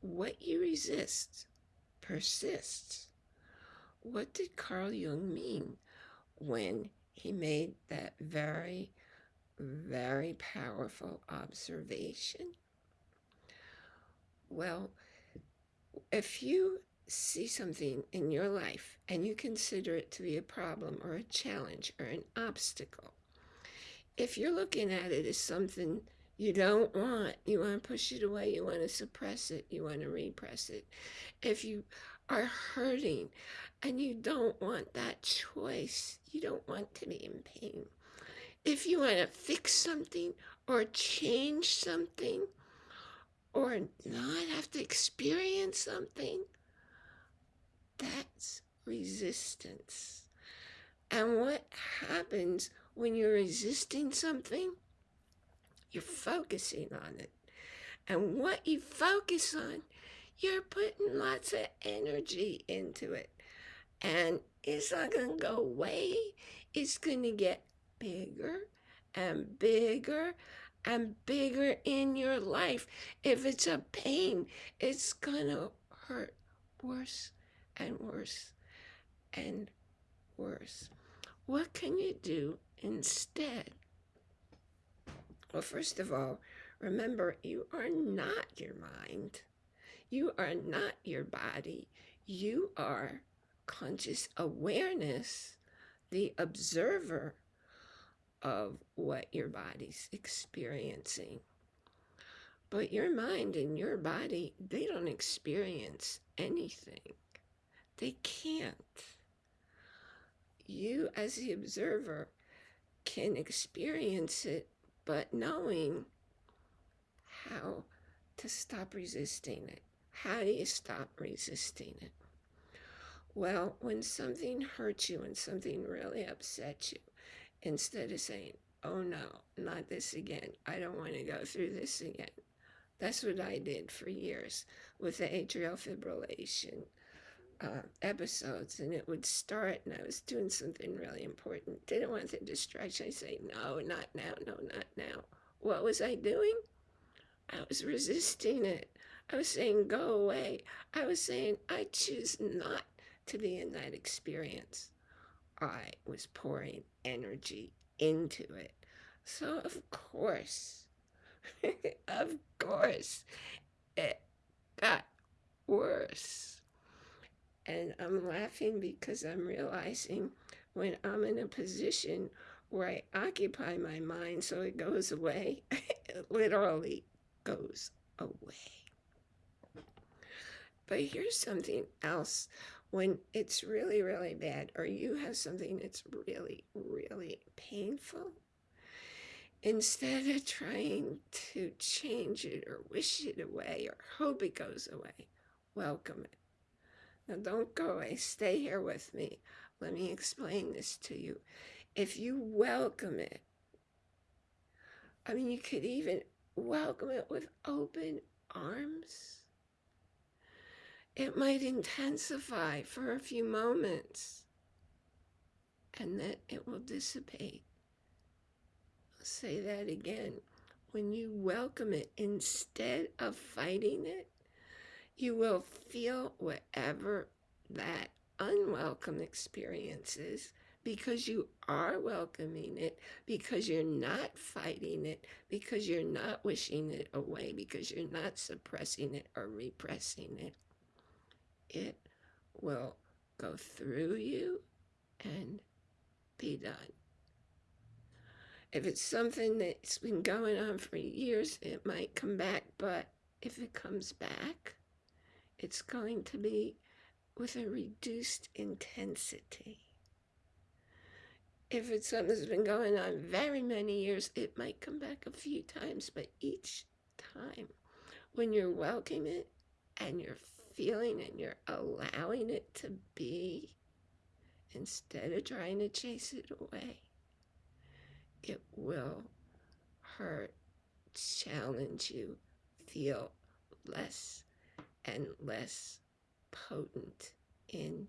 what you resist persists. What did Carl Jung mean when he made that very, very powerful observation? Well, if you see something in your life and you consider it to be a problem or a challenge or an obstacle, if you're looking at it as something you don't want, you want to push it away, you want to suppress it, you want to repress it, if you are hurting and you don't want that choice, you don't want to be in pain, if you want to fix something or change something or not have to experience something, that's resistance. And what happens when you're resisting something? You're focusing on it. And what you focus on, you're putting lots of energy into it. And it's not going to go away. It's going to get bigger and bigger and bigger in your life. If it's a pain, it's going to hurt worse and worse and worse. What can you do instead? Well, first of all, remember you are not your mind. You are not your body. You are conscious awareness, the observer of what your body's experiencing. But your mind and your body, they don't experience anything. They can't. You, as the observer, can experience it, but knowing how to stop resisting it. How do you stop resisting it? Well, when something hurts you and something really upsets you, instead of saying, oh no, not this again, I don't want to go through this again. That's what I did for years with the atrial fibrillation uh, episodes and it would start and I was doing something really important. Didn't want the distraction. I say, no, not now, no, not now. What was I doing? I was resisting it. I was saying, go away. I was saying, I choose not to be in that experience. I was pouring energy into it. So, of course, of course, it got worse. And I'm laughing because I'm realizing when I'm in a position where I occupy my mind so it goes away, it literally goes away. But here's something else. When it's really, really bad, or you have something that's really, really painful, instead of trying to change it or wish it away or hope it goes away, welcome it. Now don't go away. Stay here with me. Let me explain this to you. If you welcome it, I mean, you could even welcome it with open arms. It might intensify for a few moments and then it will dissipate. I'll say that again. When you welcome it, instead of fighting it, you will feel whatever that unwelcome experience is because you are welcoming it, because you're not fighting it, because you're not wishing it away, because you're not suppressing it or repressing it. It will go through you and be done. If it's something that's been going on for years, it might come back, but if it comes back, it's going to be with a reduced intensity. If it's something that's been going on very many years, it might come back a few times, but each time when you're welcoming it and you're feeling and you're allowing it to be, instead of trying to chase it away, it will hurt, challenge you, feel less and less potent in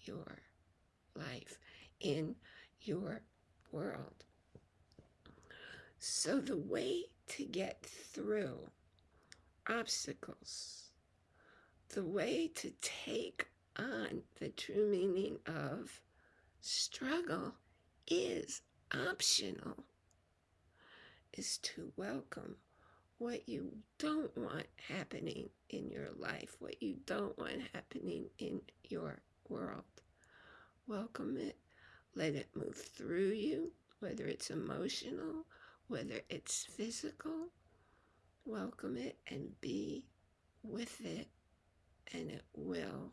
your life, in your world. So the way to get through obstacles the way to take on the true meaning of struggle is optional, is to welcome what you don't want happening in your life, what you don't want happening in your world. Welcome it, let it move through you, whether it's emotional, whether it's physical. Welcome it and be with it, and it will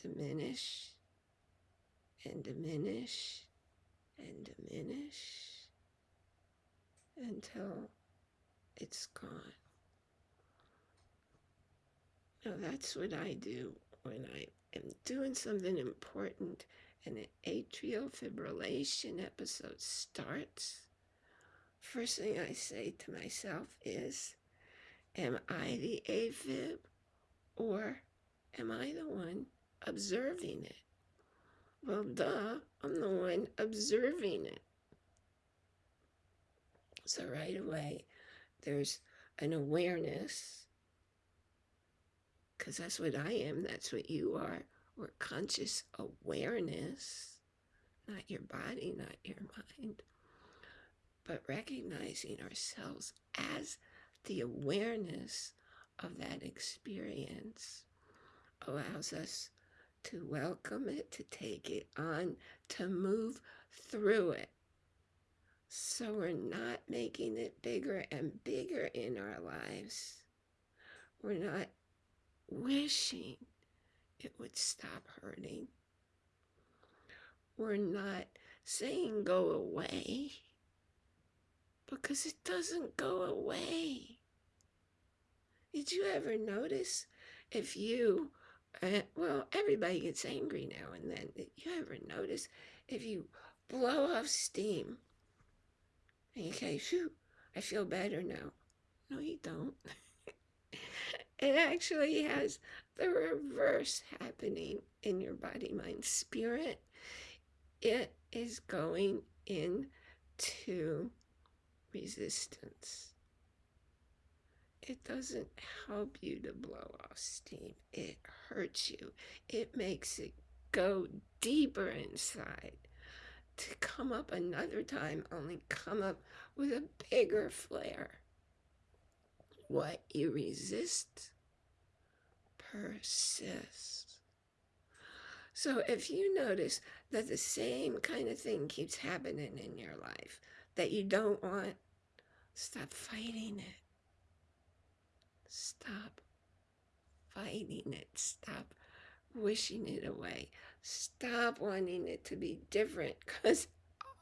diminish and diminish and diminish until it's gone. Now that's what I do when I am doing something important and an atrial fibrillation episode starts. First thing I say to myself is, am I the AFib or am I the one observing it? Well, duh, I'm the one observing it. So right away, there's an awareness, because that's what I am, that's what you are, or conscious awareness, not your body, not your mind, but recognizing ourselves as the awareness of that experience allows us to welcome it, to take it on, to move through it. So we're not making it bigger and bigger in our lives. We're not wishing it would stop hurting. We're not saying go away because it doesn't go away. Did you ever notice if you uh, well, everybody gets angry now and then. Did you ever notice if you blow off steam and you say, "Phew, I feel better now"? No, you don't. it actually has the reverse happening in your body, mind, spirit. It is going into resistance it doesn't help you to blow off steam. It hurts you. It makes it go deeper inside to come up another time, only come up with a bigger flare. What you resist persists. So if you notice that the same kind of thing keeps happening in your life that you don't want, stop fighting it. Stop fighting it. Stop wishing it away. Stop wanting it to be different because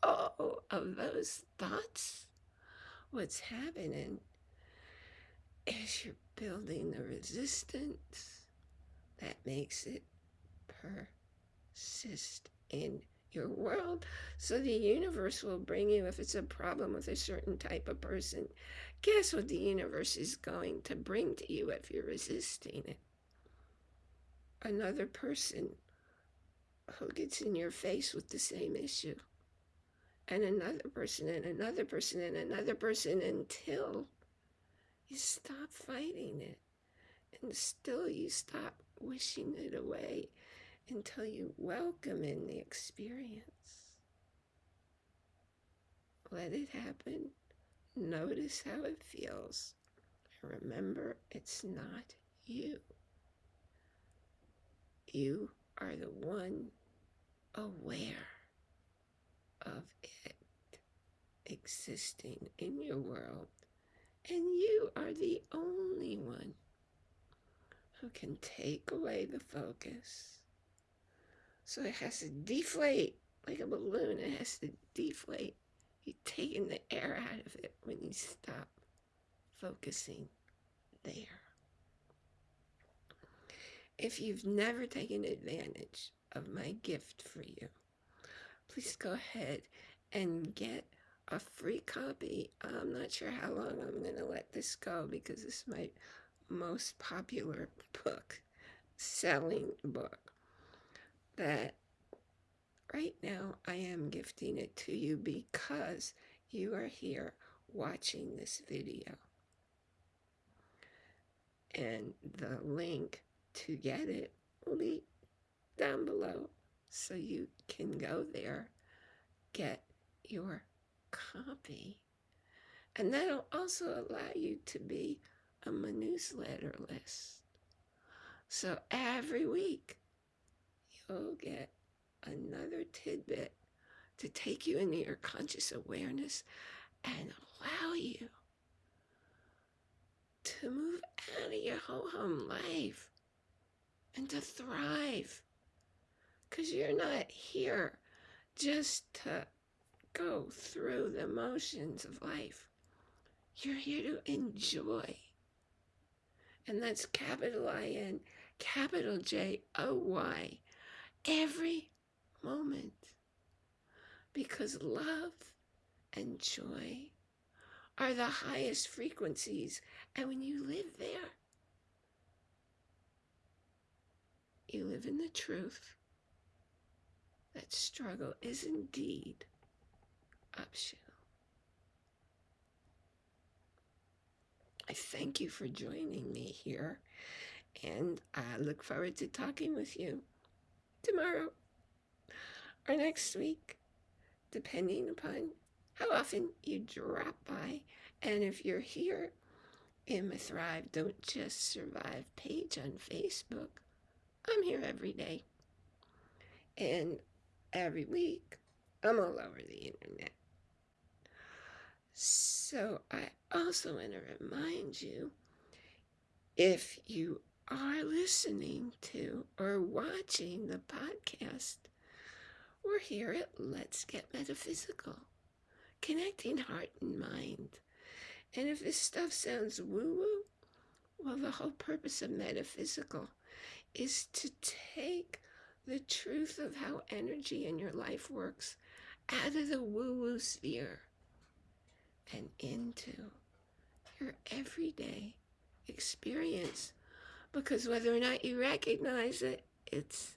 all oh, of those thoughts, what's happening is you're building the resistance that makes it persist in your world. So the universe will bring you, if it's a problem with a certain type of person, guess what the universe is going to bring to you if you're resisting it? Another person who gets in your face with the same issue. And another person, and another person, and another person until you stop fighting it. And still you stop wishing it away until you welcome in the experience. Let it happen. Notice how it feels. Remember, it's not you. You are the one aware of it existing in your world. And you are the only one who can take away the focus so it has to deflate like a balloon. It has to deflate. You're taking the air out of it when you stop focusing there. If you've never taken advantage of my gift for you, please go ahead and get a free copy. I'm not sure how long I'm going to let this go because this is my most popular book, selling book that right now I am gifting it to you because you are here watching this video. And the link to get it will be down below so you can go there, get your copy. And that'll also allow you to be on my newsletter list. So every week, you'll get another tidbit to take you into your conscious awareness and allow you to move out of your ho hum life and to thrive. Because you're not here just to go through the motions of life. You're here to enjoy. And that's capital I N, capital J O Y, every moment. Because love and joy are the highest frequencies. And when you live there, you live in the truth that struggle is indeed optional. I thank you for joining me here, and I look forward to talking with you tomorrow or next week, depending upon how often you drop by. And if you're here in my Thrive Don't Just Survive page on Facebook, I'm here every day. And every week, I'm all over the internet. So I also want to remind you if you are listening to or watching the podcast, we're here at Let's Get Metaphysical, connecting heart and mind. And if this stuff sounds woo woo, well, the whole purpose of metaphysical is to take the truth of how energy in your life works out of the woo woo sphere and into your everyday experience. Because whether or not you recognize it, it's